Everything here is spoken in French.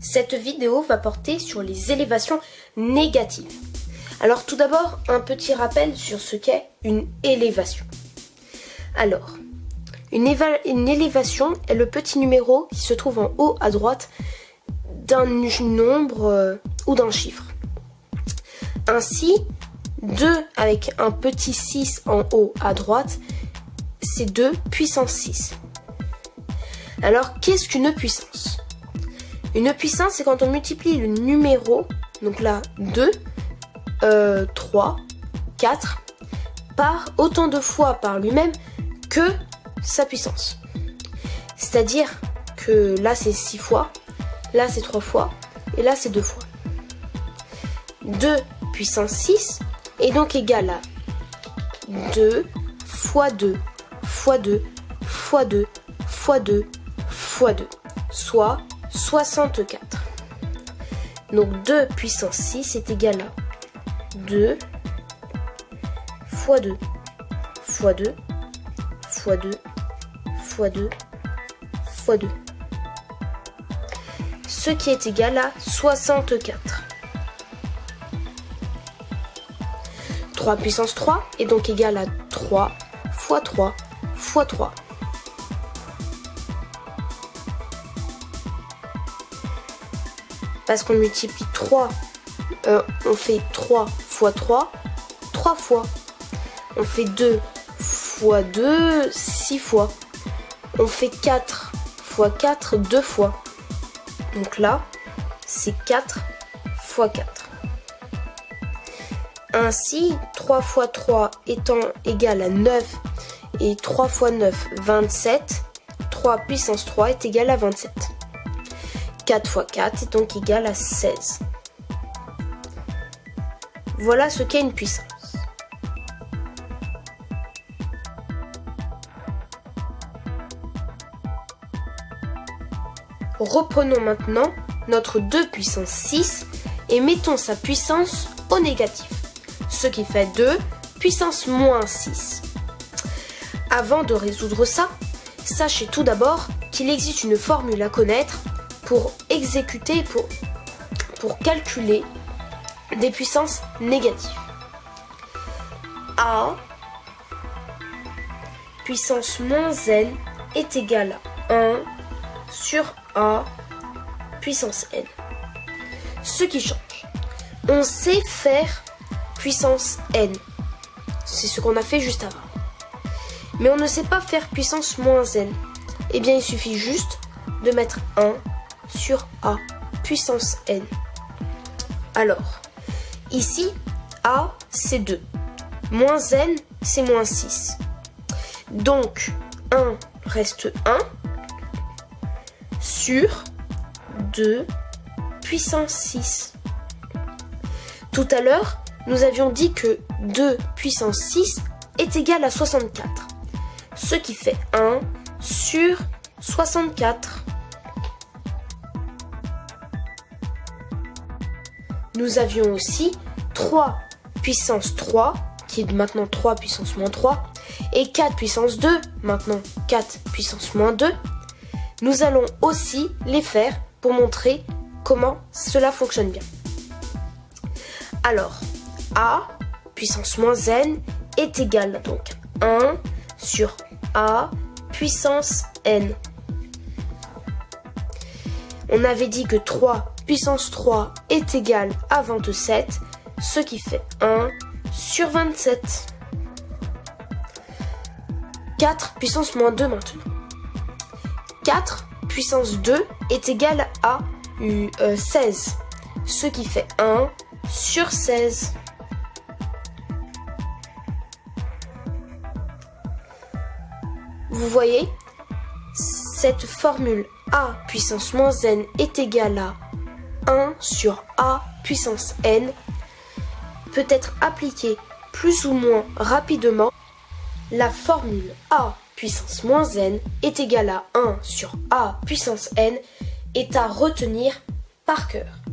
Cette vidéo va porter sur les élévations négatives. Alors tout d'abord, un petit rappel sur ce qu'est une élévation. Alors, une, élévation est le petit numéro qui se trouve en haut à droite d'un nombre euh, ou d'un chiffre. Ainsi, 2 avec un petit 6 en haut à droite, c'est 2 puissance 6. Alors, qu'est-ce qu'une puissance? Une puissance, c'est quand on multiplie le numéro, donc là 2, 3, 4, par autant de fois par lui-même que sa puissance. C'est-à-dire que là c'est 6 fois, là c'est 3 fois, et là c'est 2 fois. 2 puissance 6 est donc égal à 2 fois 2 fois 2 fois 2 fois 2 fois 2, soit 64. Donc 2 puissance 6 est égal à 2 fois 2 fois 2 fois 2 fois 2 fois 2. Ce qui est égal à 64. 3 puissance 3 est donc égal à 3 fois 3 fois 3. Parce qu'on multiplie 3, euh, on fait 3 fois 3, 3 fois. On fait 2 fois 2, 6 fois. On fait 4 fois 4, 2 fois. Donc là, c'est 4 fois 4. Ainsi, 3 fois 3 étant égal à 9 et 3 fois 9, 27, 3 puissance 3 est égal à 27. 4 fois 4 est donc égal à 16. Voilà ce qu'est une puissance. Reprenons maintenant notre 2 puissance 6 et mettons sa puissance au négatif, ce qui fait 2 puissance moins 6. Avant de résoudre ça, sachez tout d'abord qu'il existe une formule à connaître pour exécuter, pour, calculer des puissances négatives. A puissance moins n est égal à 1 sur A puissance n. Ce qui change. On sait faire puissance n. C'est ce qu'on a fait juste avant. Mais on ne sait pas faire puissance moins n. Eh bien, il suffit juste de mettre 1 sur A puissance n. Alors, ici, A, c'est 2. Moins n, c'est moins 6. Donc, 1 reste 1 sur 2 puissance 6. Tout à l'heure, nous avions dit que 2 puissance 6 est égal à 64. Ce qui fait 1 sur 64. Nous avions aussi 3 puissance 3, qui est maintenant 3 puissance moins 3, et 4 puissance 2, maintenant 4 puissance moins 2. Nous allons aussi les faire pour montrer comment cela fonctionne bien. Alors, A puissance moins n est égal donc 1 sur A puissance n. On avait dit que 3 puissance 3 est égal à 27, ce qui fait 1 sur 27. 4 puissance moins 2 maintenant. 4 puissance 2 est égal à 16, euh, ce qui fait 1 sur 16. Vous voyez, cette formule a puissance moins n est égale à 1 sur a puissance n peut être appliquée plus ou moins rapidement, la formule a puissance moins n est égale à 1 sur a puissance n est à retenir par cœur.